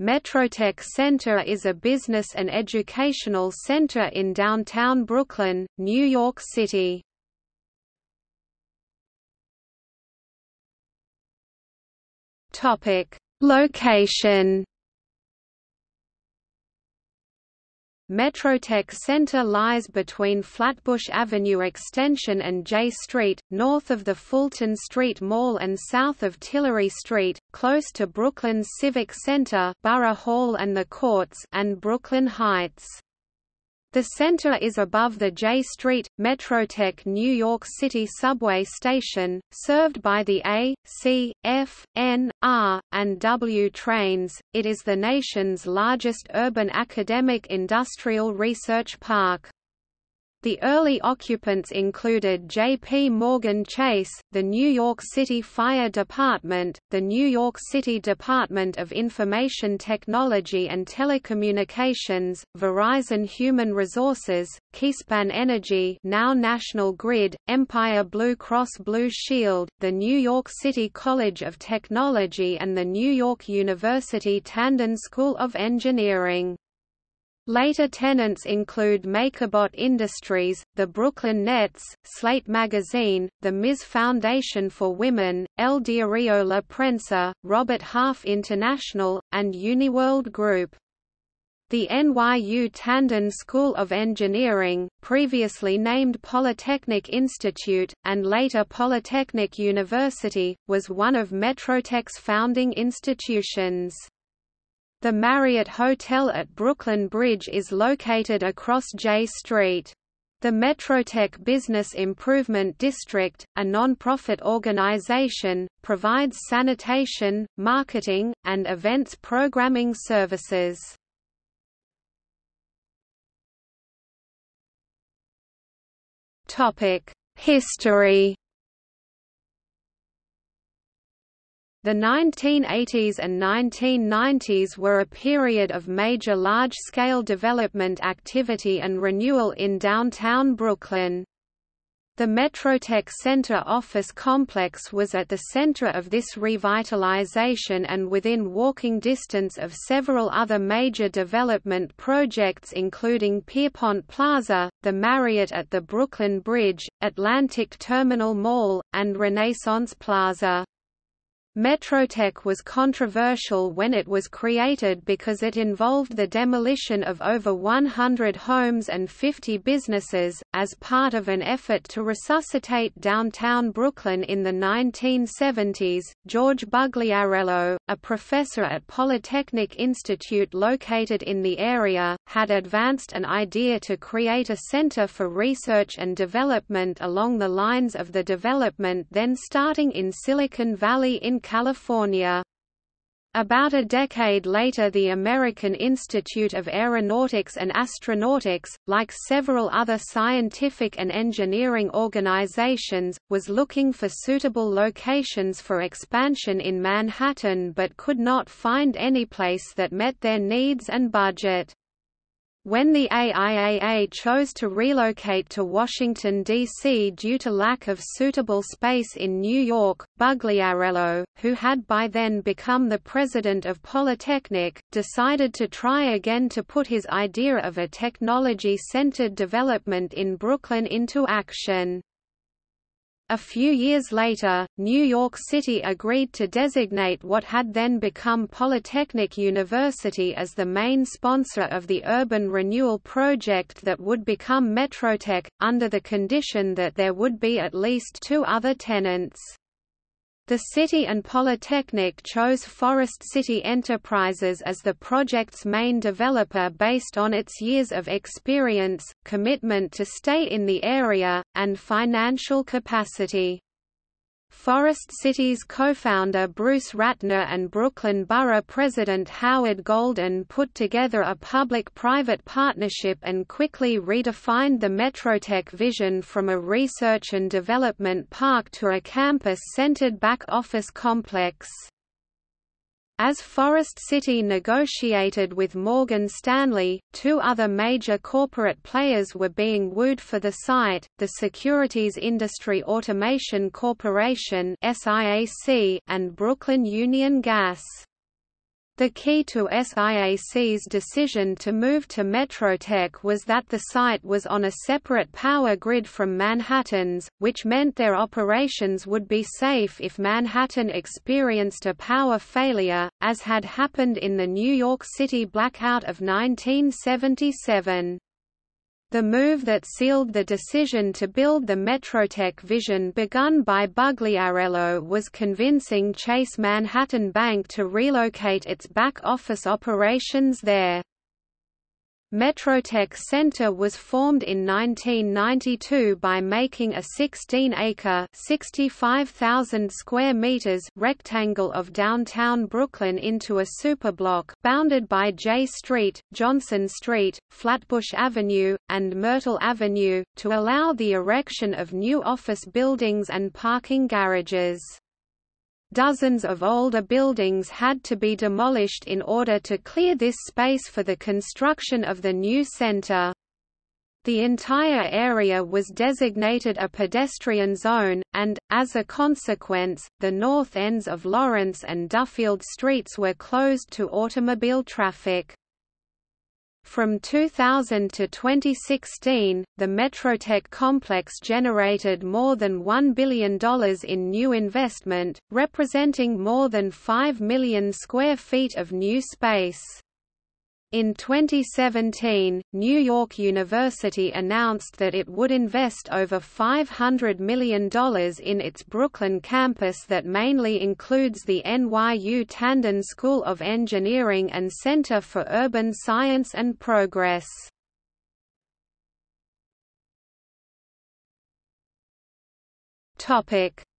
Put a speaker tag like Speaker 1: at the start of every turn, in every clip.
Speaker 1: Metrotech Center is a business and educational center in downtown Brooklyn, New York City. Topic: Location Metrotech Center lies between Flatbush Avenue Extension and Jay Street, north of the Fulton Street Mall and south of Tillery Street, close to Brooklyn's Civic Center Borough Hall and the Courts and Brooklyn Heights. The center is above the Jay Street, Metrotech New York City subway station, served by the A, C, F, N, R, and W trains. It is the nation's largest urban academic industrial research park. The early occupants included J.P. Morgan Chase, the New York City Fire Department, the New York City Department of Information Technology and Telecommunications, Verizon Human Resources, Keyspan Energy now National Grid, Empire Blue Cross Blue Shield, the New York City College of Technology and the New York University Tandon School of Engineering. Later tenants include MakerBot Industries, the Brooklyn Nets, Slate Magazine, the Ms. Foundation for Women, El Diario La Prensa, Robert Half International, and Uniworld Group. The NYU Tandon School of Engineering, previously named Polytechnic Institute, and later Polytechnic University, was one of Metrotech's founding institutions. The Marriott Hotel at Brooklyn Bridge is located across Jay Street. The Metrotech Business Improvement District, a non-profit organization, provides sanitation, marketing, and events programming services. History The 1980s and 1990s were a period of major large-scale development activity and renewal in downtown Brooklyn. The Metrotech Center office complex was at the center of this revitalization and within walking distance of several other major development projects including Pierpont Plaza, the Marriott at the Brooklyn Bridge, Atlantic Terminal Mall, and Renaissance Plaza. Metrotech was controversial when it was created because it involved the demolition of over 100 homes and 50 businesses, as part of an effort to resuscitate downtown Brooklyn in the 1970s. George Bugliarello, a professor at Polytechnic Institute located in the area, had advanced an idea to create a center for research and development along the lines of the development then starting in Silicon Valley in California. About a decade later the American Institute of Aeronautics and Astronautics, like several other scientific and engineering organizations, was looking for suitable locations for expansion in Manhattan but could not find any place that met their needs and budget. When the AIAA chose to relocate to Washington, D.C. due to lack of suitable space in New York, Bugliarello, who had by then become the president of Polytechnic, decided to try again to put his idea of a technology-centered development in Brooklyn into action. A few years later, New York City agreed to designate what had then become Polytechnic University as the main sponsor of the urban renewal project that would become Metrotech, under the condition that there would be at least two other tenants. The city and Polytechnic chose Forest City Enterprises as the project's main developer based on its years of experience, commitment to stay in the area, and financial capacity. Forest City's co-founder Bruce Ratner and Brooklyn Borough President Howard Golden put together a public-private partnership and quickly redefined the Metrotech vision from a research and development park to a campus-centered back-office complex. As Forest City negotiated with Morgan Stanley, two other major corporate players were being wooed for the site, the Securities Industry Automation Corporation and Brooklyn Union Gas. The key to SIAC's decision to move to Metrotech was that the site was on a separate power grid from Manhattan's, which meant their operations would be safe if Manhattan experienced a power failure, as had happened in the New York City blackout of 1977. The move that sealed the decision to build the Metrotech vision begun by Bugliarello was convincing Chase Manhattan Bank to relocate its back-office operations there. Metrotech Center was formed in 1992 by making a 16-acre (65,000 square meters) rectangle of downtown Brooklyn into a superblock bounded by Jay Street, Johnson Street, Flatbush Avenue, and Myrtle Avenue, to allow the erection of new office buildings and parking garages. Dozens of older buildings had to be demolished in order to clear this space for the construction of the new center. The entire area was designated a pedestrian zone, and, as a consequence, the north ends of Lawrence and Duffield streets were closed to automobile traffic. From 2000 to 2016, the Metrotech complex generated more than $1 billion in new investment, representing more than 5 million square feet of new space. In 2017, New York University announced that it would invest over $500 million in its Brooklyn campus that mainly includes the NYU Tandon School of Engineering and Center for Urban Science and Progress.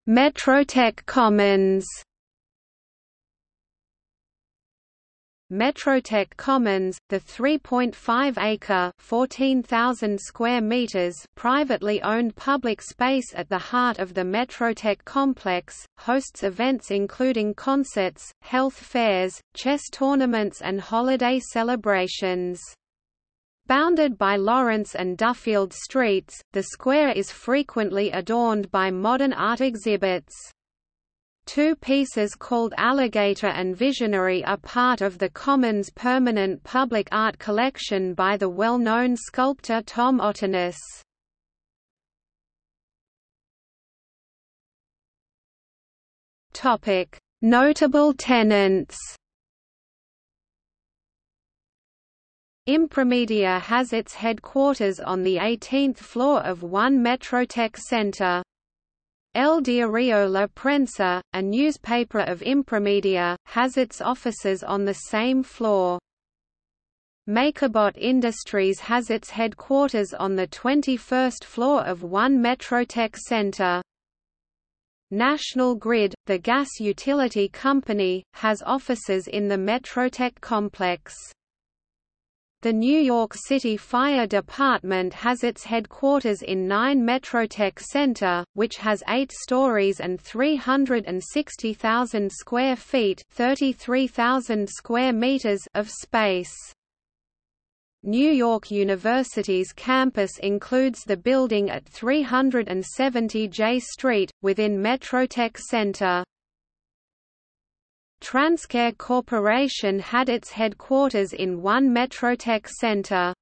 Speaker 1: Metrotech Commons Metrotech Commons, the 3.5-acre (14,000 square meters) privately owned public space at the heart of the Metrotech complex, hosts events including concerts, health fairs, chess tournaments and holiday celebrations. Bounded by Lawrence and Duffield streets, the square is frequently adorned by modern art exhibits. Two pieces called Alligator and Visionary are part of the Commons permanent public art collection by the well-known sculptor Tom Otterness. Notable tenants Impremedia has its headquarters on the 18th floor of One Metrotech Center. El Diario La Prensa, a newspaper of Impremedia, has its offices on the same floor. MakerBot Industries has its headquarters on the 21st floor of One Metrotech Center. National Grid, the gas utility company, has offices in the Metrotech complex. The New York City Fire Department has its headquarters in 9 Metrotech Center, which has 8 stories and 360,000 square feet 33,000 square meters of space. New York University's campus includes the building at 370 Jay Street, within Metrotech Center. Transcare Corporation had its headquarters in One Metrotech Center.